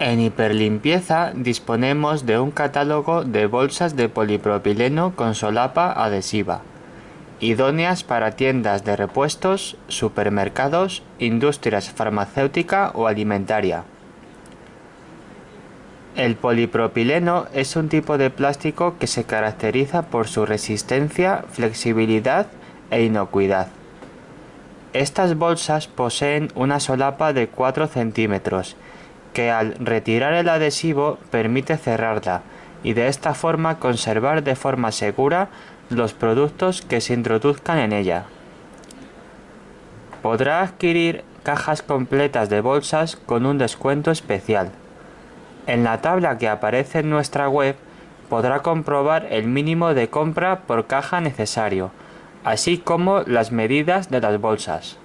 En Hiperlimpieza disponemos de un catálogo de bolsas de polipropileno con solapa adhesiva, idóneas para tiendas de repuestos, supermercados, industrias farmacéutica o alimentaria. El polipropileno es un tipo de plástico que se caracteriza por su resistencia, flexibilidad e inocuidad. Estas bolsas poseen una solapa de 4 centímetros que al retirar el adhesivo permite cerrarla y de esta forma conservar de forma segura los productos que se introduzcan en ella. Podrá adquirir cajas completas de bolsas con un descuento especial. En la tabla que aparece en nuestra web podrá comprobar el mínimo de compra por caja necesario, así como las medidas de las bolsas.